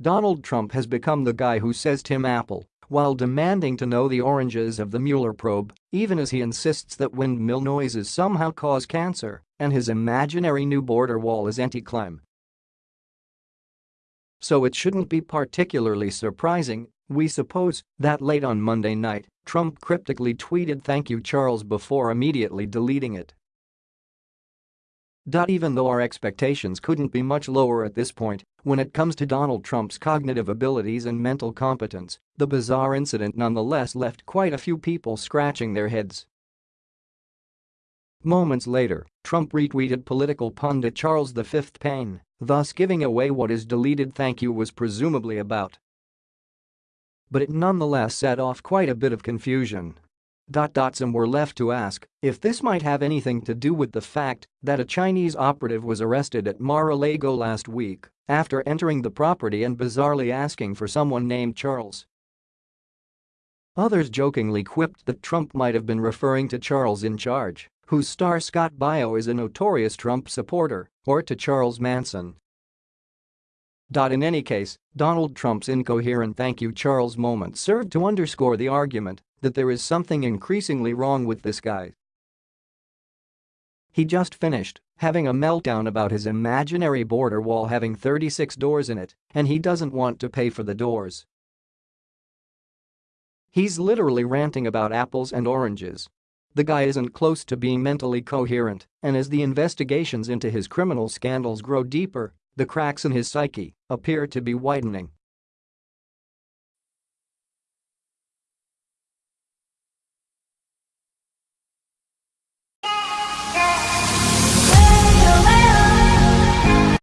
Donald Trump has become the guy who says Tim Apple while demanding to know the oranges of the Mueller probe, even as he insists that windmill noises somehow cause cancer and his imaginary new border wall is anti-climb. So it shouldn't be particularly surprising, we suppose, that late on Monday night, Trump cryptically tweeted thank you Charles before immediately deleting it. Even though our expectations couldn't be much lower at this point, when it comes to Donald Trump's cognitive abilities and mental competence, the bizarre incident nonetheless left quite a few people scratching their heads. Moments later, Trump retweeted political pundit Charles V. Payne, thus giving away what his deleted thank you was presumably about. But it nonetheless set off quite a bit of confusion some were left to ask if this might have anything to do with the fact that a Chinese operative was arrested at Mar-a-Lago last week after entering the property and bizarrely asking for someone named Charles. Others jokingly quipped that Trump might have been referring to Charles in charge, whose star Scott Baio is a notorious Trump supporter, or to Charles Manson. In any case, Donald Trump's incoherent thank you Charles moment served to underscore the argument that there is something increasingly wrong with this guy. He just finished having a meltdown about his imaginary border wall having 36 doors in it, and he doesn't want to pay for the doors. He's literally ranting about apples and oranges. The guy isn't close to being mentally coherent, and as the investigations into his criminal scandals grow deeper, the cracks in his psyche appear to be widening.